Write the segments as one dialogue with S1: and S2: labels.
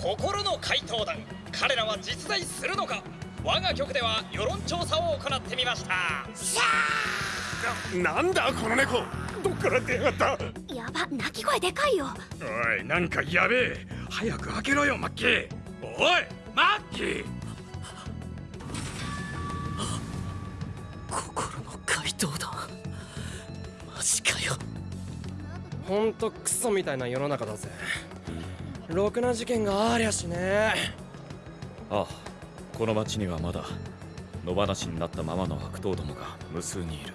S1: 心の怪盗団。彼らは実在するのか。我が局では世論調査を行ってみました。
S2: なんだこの猫。どっから出やがっ
S3: た。やば鳴き声でかいよ。
S2: おいなんかやべえ。早く開けろよマッキー。おいマッキー。
S4: 心の怪盗団。マジかよ。
S5: ほんとクソみたいな世の中だぜろくな事件がありゃしね
S6: ああこの町にはまだ野放しになったままの悪党どもが無数にいる。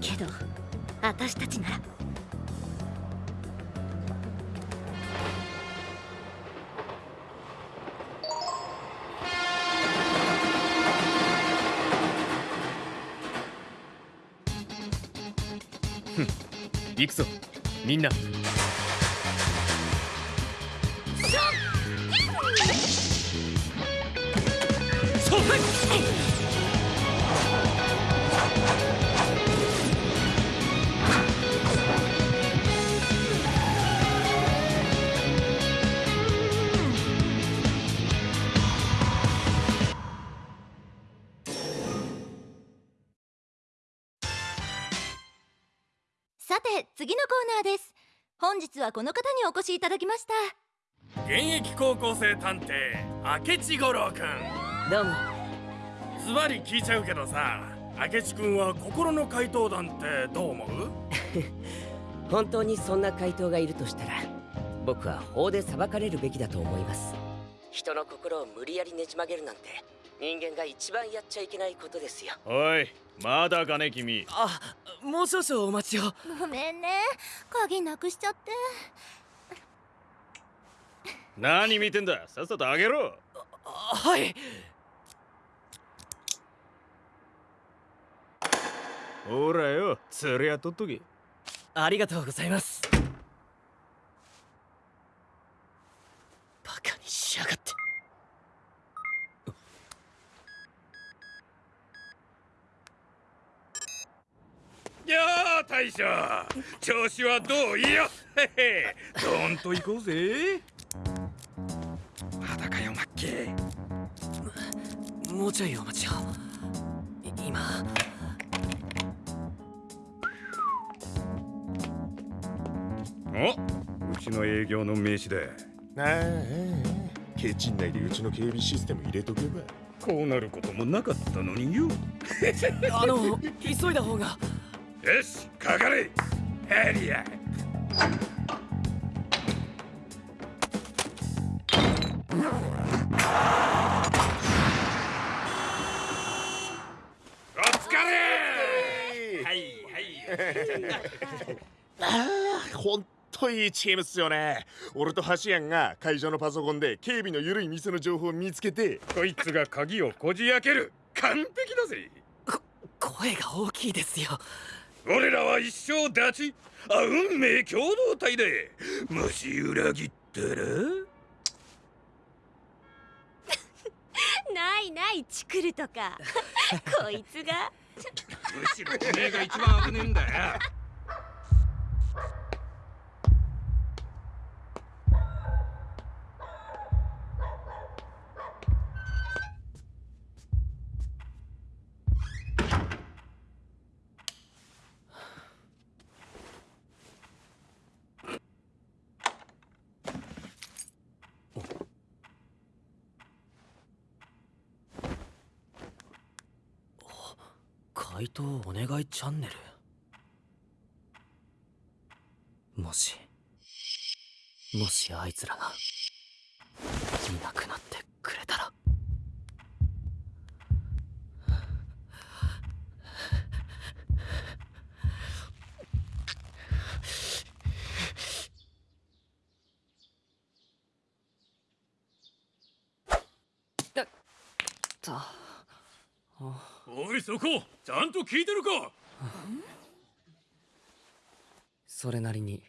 S3: けど私たちなら。
S6: 行くぞ。みんな
S3: さて次のコーナーです。本日はこの方にお越しいただきました。
S2: 現役高校生探偵明智五郎くん。
S4: どうも。
S2: ズバリ聞いちゃうけどさ明智くんは心の怪盗団ってどう思う？
S4: 本当にそんな怪盗がいるとしたら僕は法で裁かれるべきだと思います。人の心を無理やりねじ曲げるなんて人間が一番やっちゃいけないことですよ。
S6: おいまだかね君。
S4: あもう少々お待ちを。
S3: ごめんね。鍵なくしちゃって。
S6: 何見てんだ？さっさとあげろ。
S4: はい。
S6: ほらよ釣りやっとっとけ。
S4: ありがとうございますバカにしやがって
S2: やあ大将。調子はどういやへへ。どんと行こうぜ。まだかよマッキー。
S4: もうちょいお待ちを。今。
S2: おうちの営業の名刺だ
S7: ああケチン内でうちの警備システム入れとけば。
S2: こうなることもなかったのによ。
S4: あの急いだ方が
S2: よしかかれ。ヘリア。お疲れ。はいはい。
S7: ああほんといいチームっすよね。俺とハシヤンが会場のパソコンで警備の緩い店の情報を見つけて
S2: こいつが鍵をこじ開ける。完璧だぜ。
S4: 声が大きいですよ
S2: 俺らは一生立ちあ運命共同体でもし裏切ったら？
S3: ないないチクるとか。こいつが。
S2: むしろてめえが一番危ねえんだよ
S4: お願いチャンネル？もしもしあいつらがいなくなってくれたら。た
S2: おいそこちゃんと聞いてるか。
S4: それなりに。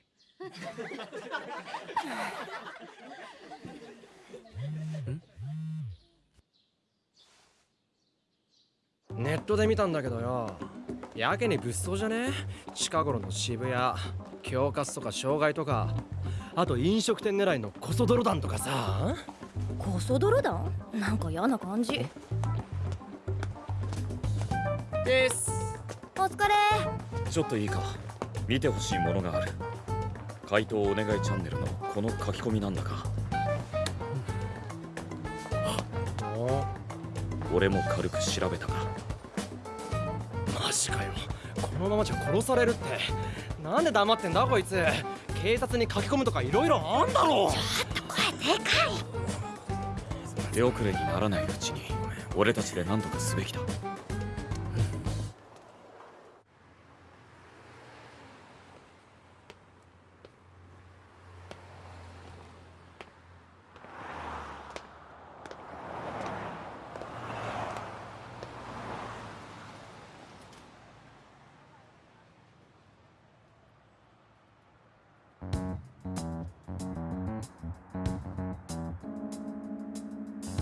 S5: ネットで見たんだけどよ。やけに物騒じゃね？近頃の渋谷恐喝とか傷害とか。あと飲食店狙いのコソ泥団とかさ。
S3: コソ泥団？なんか嫌な感じ
S4: です。
S3: お疲れ。
S6: ちょっといいか。見てほしいものがある。回答お願いチャンネルのこの書き込みなんだが。俺も軽く調べたが。
S4: マジかよ。このままじゃ殺されるって。なんで黙ってんだこいつ。警察に書き込むとかいろいろあんだろ。
S6: 手遅れにならないうちに俺たちで何とかすべきだ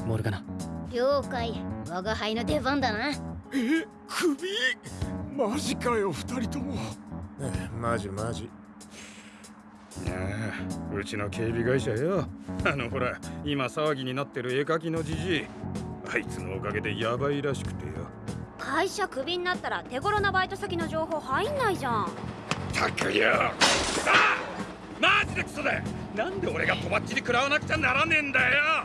S4: モルガナ
S3: 了解。我が輩の出番だな。
S7: え首？マジかよ二人とも。マジマジ。
S2: ああうちの警備会社よ。あのほら今騒ぎになってる絵描きのじじい。あいつのおかげでヤバいらしくてよ。
S8: 会社クビになったら手頃なバイト先の情報入んないじゃん。
S2: たくよ。ああマジでクソだなんで俺がとばっちり食らわなくちゃならねえんだよ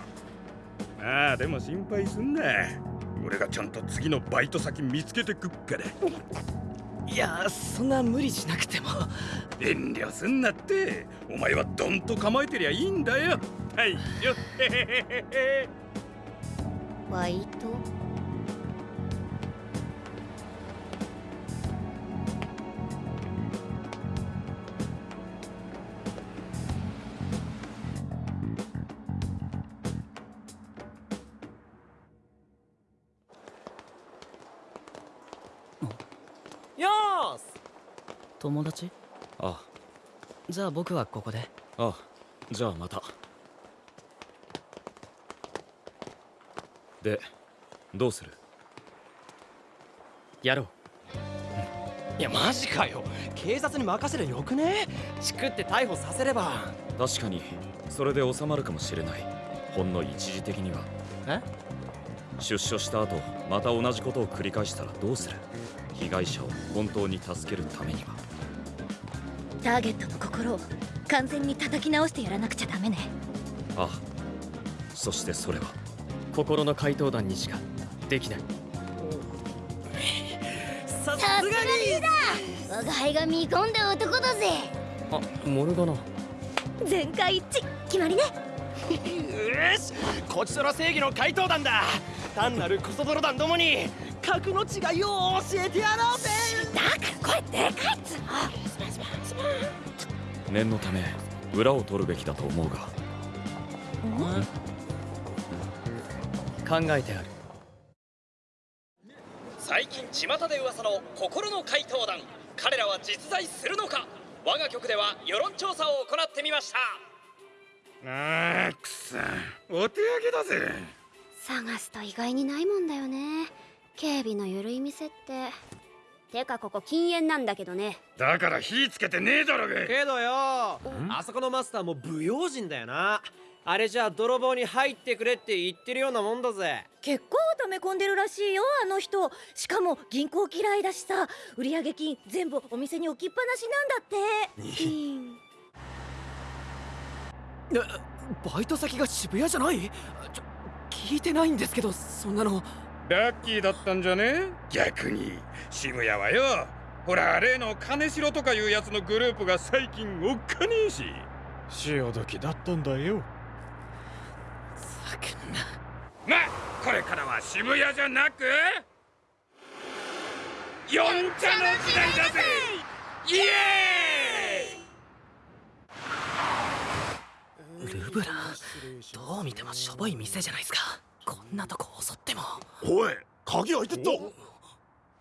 S2: ああでも心配すんな。俺がちゃんと次のバイト先見つけてくっから
S4: いやそんな無理しなくても。
S2: 遠慮すんなって。お前はどんと構えてりゃいいんだよ。はいよ
S8: バイト？
S4: 友達？
S6: あ。
S4: じゃあ僕はここで。
S6: あ。じゃあまた。でどうする？
S4: やろう。いやマジかよ。警察に任せりゃよくね？チクって逮捕させれば。
S6: 確かにそれで収まるかもしれない。ほんの一時的には。
S4: え？
S6: 出所した後また同じことを繰り返したらどうする？被害者を本当に助けるためには
S3: ターゲットの心を完全に叩き直してやらなくちゃダメね。
S6: ああ。そしてそれは。
S4: 心の怪盗団にしかできない。さすがに。
S3: 我が輩が見込んだ男だぜ。
S4: あモルガナ。よ
S3: 全会一致。決まりね。
S4: し。こちとら正義の怪盗団だ。単なるコソ泥団どもに格の違いを教えてやろうぜ。
S3: だから声でかいっつうの
S6: 念のため裏を取るべきだと思うが。
S4: 考えてある。
S1: 最近巷で噂の心の怪盗団。彼らは実在するのか。我が局では世論調査を行ってみました。
S2: ああくさお手上げだぜ。
S8: 探すと意外にないもんだよね。警備の緩い店っててかここ禁煙なんだけどね。
S2: だから火つけてねえだろが。
S4: けどよ。あそこのマスターも不用心だよな。あれじゃあ泥棒に入ってくれって言ってるようなもんだぜ。
S3: 結構溜め込んでるらしいよあの人。しかも銀行嫌いだしさ。売上金全部お店に置きっぱなしなんだって。
S4: え？バイト先が渋谷じゃない？ちょ聞いてないんですけどそんなの
S2: ラッキーだったんじゃね？逆に。渋谷はよほら例の金城とかいうやつのグループが最近おっかねえし。
S7: 潮時だったんだよ。
S4: さくんな。
S2: まこれからは渋谷じゃなく四茶の時代だぜ！イエーイ！
S4: ルブラどう見てもしょぼい店じゃないですかこんなとこ襲っても。
S7: おい鍵開いてった。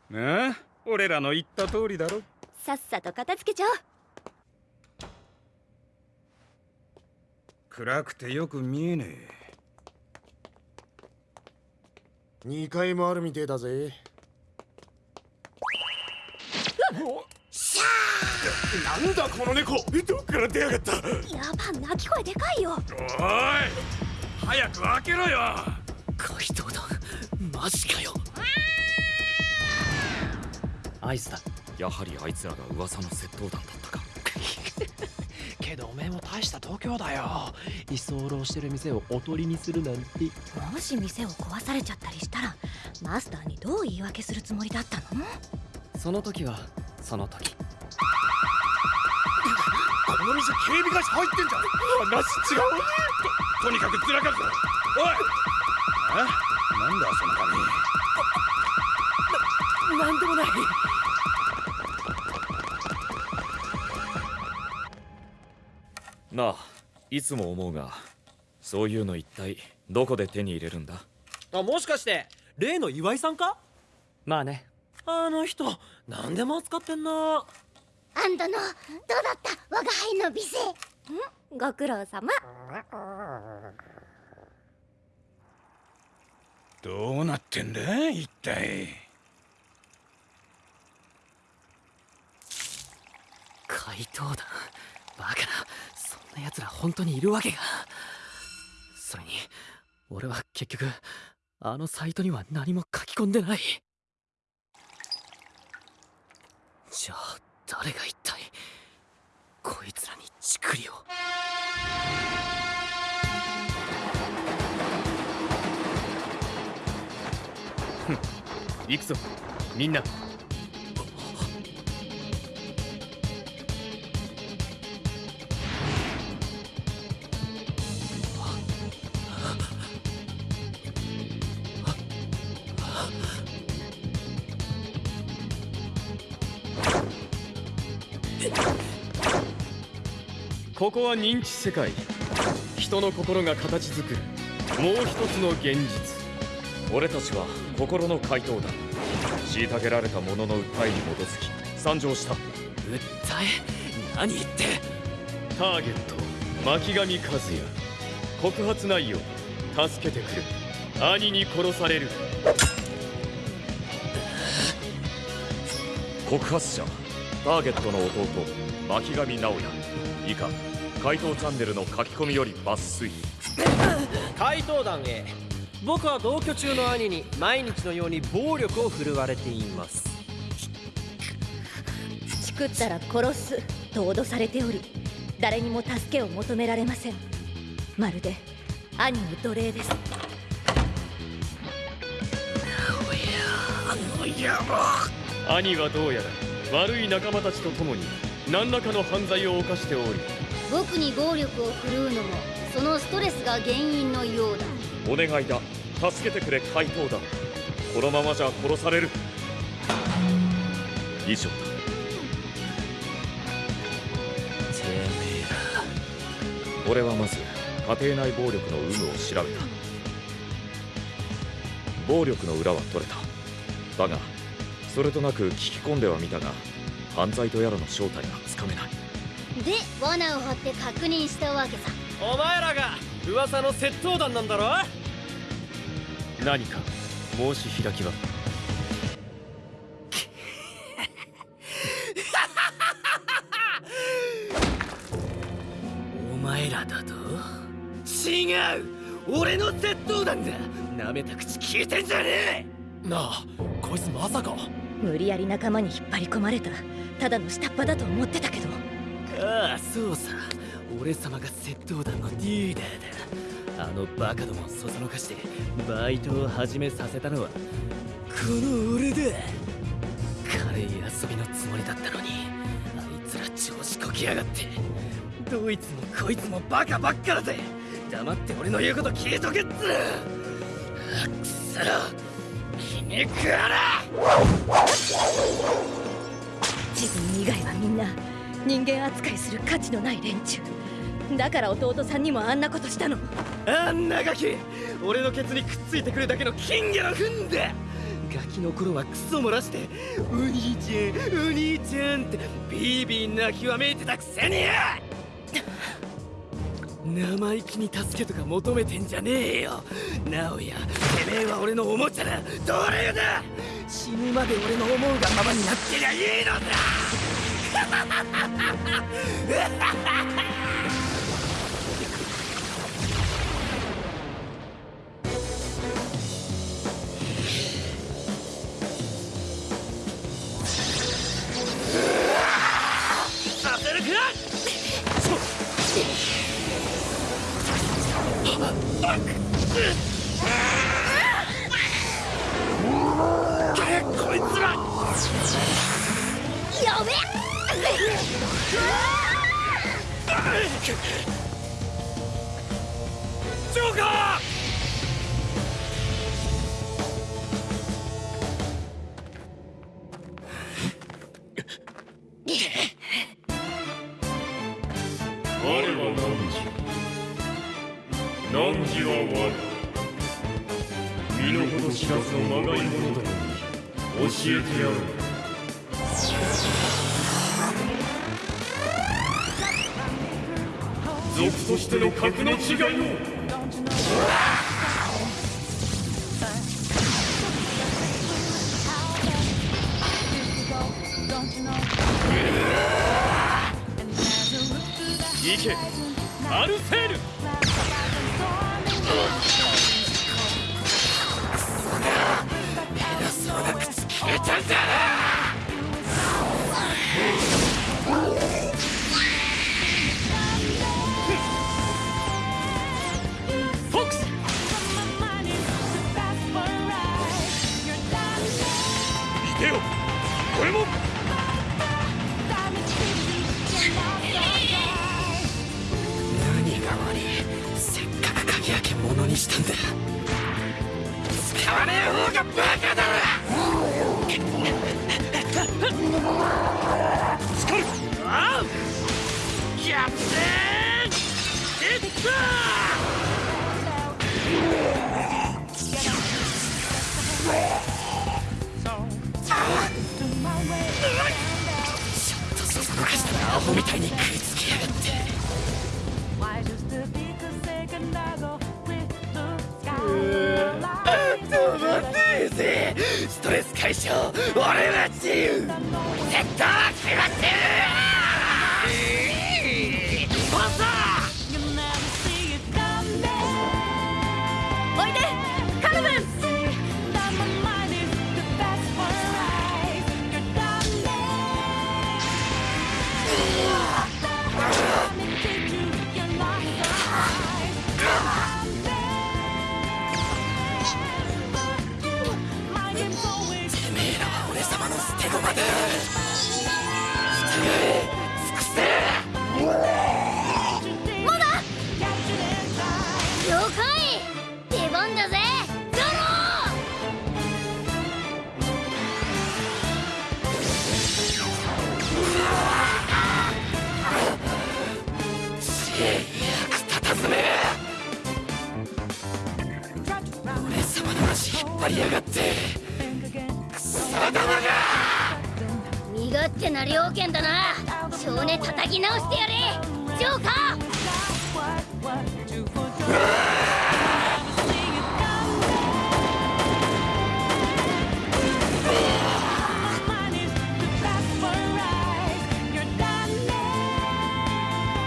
S2: なあ俺らの言った通りだろ。
S3: さっさと片付けちゃおう。
S2: 暗くてよく見えねえ。
S7: 2階もあるみてえだぜ。なんだこの猫。どっから出やがった。
S8: やば鳴き声でかいよ。
S2: おい早く開けろよ
S4: 怪盗団マジかよ。アイスだ。
S6: やはりあいつらが噂の窃盗団だったか。
S4: けどおめえも大した度胸だよ。居候してる店をおとりにするなんて。
S3: もし店を壊されちゃったりしたらマスターにどう言い訳するつもりだったの？
S4: その時はその時。
S7: この店警備会社入ってんじゃん。話違う。
S2: とにかくずらかすぞ。おい！えなんだその紙
S4: なんでもない
S6: なあいつも思うがそういうの一体どこで手に入れるんだ？
S4: あもしかして例の岩井さんか？まあね。あの人何でも扱ってんな。
S8: アンドのどうだった？我が輩の美声。
S3: ご苦労様
S2: どうなってんだ一体。
S4: 怪盗団バカなそんな奴ら本当にいるわけが。それに俺は結局あのサイトには何も書き込んでない。じゃあ誰が一体こいつらにチクリを。
S6: 行くぞ。みんな。ここは認知世界。人の心が形作る。もう一つの現実。俺たちは心の怪盗団虐げられた者の訴えに基づき参上した。
S4: 訴え？何言って？
S6: ターゲット巻上和也。告発内容。助けてくれ。兄に殺される。告発者。ターゲットの弟。巻上直也以下。怪盗チャンネルの書き込みより抜粋。
S4: 怪盗団 A 僕は同居中の兄に毎日のように暴力を振るわれています。
S3: チクったら殺すと脅されており誰にも助けを求められません。まるで兄の奴隷です。
S6: 兄はどうやら悪い仲間たちと共に何らかの犯罪を犯しており。
S8: 僕に暴力を振るうのもそのストレスが原因のようだ
S6: お願いだ。助けてくれ怪盗団このままじゃ殺される。以上。だ
S4: てめえら。
S6: 俺はまず家庭内暴力の有無を調べた。暴力の裏は取れた。だがそれとなく聞き込んではみたが犯罪とやらの正体がつかめない。
S8: で罠を張って確認したわけさ。
S4: お前らが噂の窃盗団なんだろ
S6: 何か申し開きは？
S4: お前らだと？違う！俺の窃盗団だ舐めた口聞いてんじゃねえ！なあこいつまさか。
S3: 無理やり仲間に引っ張り込まれた。ただの下っ端だと思ってたけど。
S4: ああそうさ。俺様が窃盗団のリーダーだあのバカどもをそそのかしてバイトを始めさせたのはこの俺だ軽い遊びのつもりだったのにあいつら調子こきやがってどいつもこいつもバカばっかだぜ。黙って俺の言うこと聞いとけっつあくそ気に食わな
S3: 自分以外はみんな。人間扱いする価値のない連中だから弟さんにもあんなことしたの。
S4: あんなガキ俺のケツにくっついてくるだけの金魚の糞だガキの頃はクソ漏らして「お兄ちゃんお兄ちゃん」ってビービー泣きわめいてたくせに。生意気に助けとか求めてんじゃねえよ。直哉てめえは俺のおもちゃだ。奴隷だ。死ぬまで俺の思うがままになってりゃいいのだ。
S9: 汝は我身の程知らずのまがい者どもに教えてやろう族としての格の違いを行けアルセール
S4: くそだ下手だなホみたいに食いつきやがって。止まってえぜストレス解消。俺は自由。セットは決まってる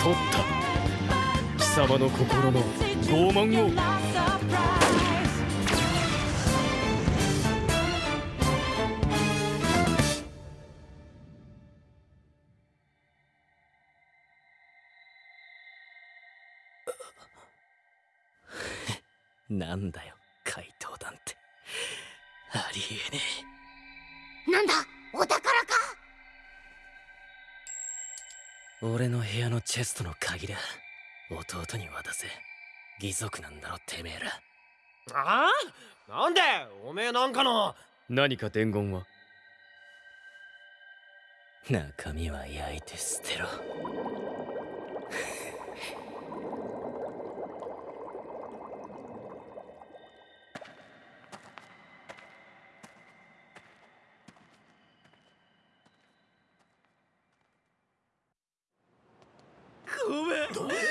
S9: 取った。貴様の心の傲慢を。
S4: なんだよ怪盗団って。ありえね
S8: なんだお宝か。
S4: 俺の部屋のチェストの鍵だ。弟に渡せ。義足なんだろてめえら。
S2: ああ？なんで？おめえなんかの？
S9: 何か伝言は？
S4: 中身は焼いて捨てろ
S2: ごめ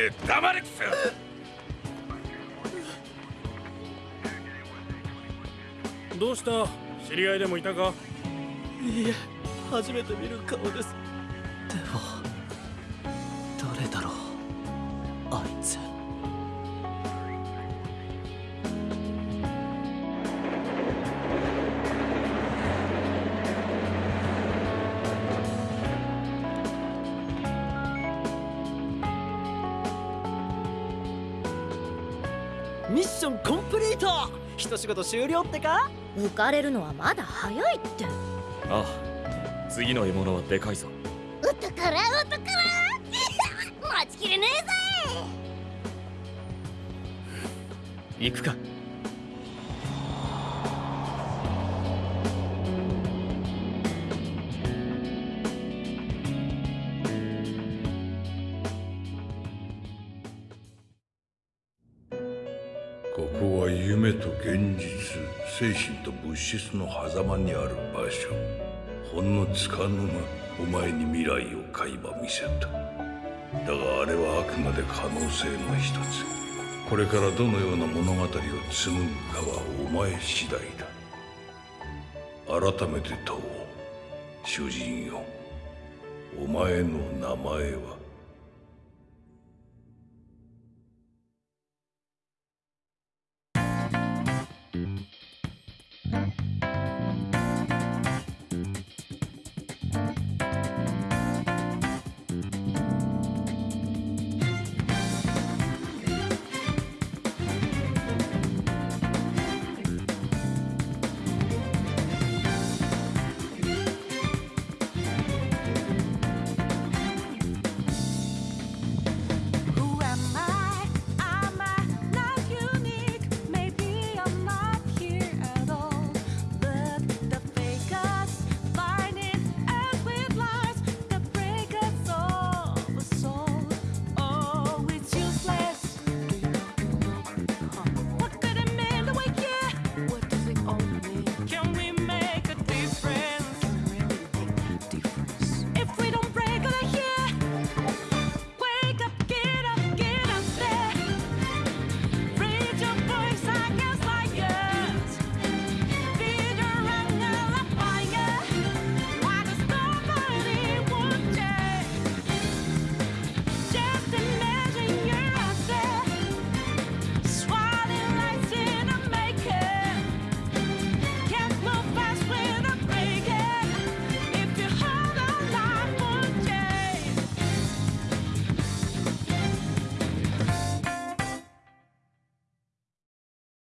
S2: ぜ黙れくそ
S10: どうした？知り合いでもいたか？
S4: いいえ初めて見る顔です。でも事終了ってか？
S3: 浮かれるのはまだ早いって。
S6: ああ次の獲物はでかいぞ。
S8: お宝お宝待ちきれねえぜ。
S4: 行くか
S11: 現実精神と物質の狭間にある場所ほんのつかの間お前に未来を垣間見せた。だがあれはあくまで可能性の一つ。これからどのような物語を紡ぐかはお前次第だ。改めて問おう。主人よお前の名前は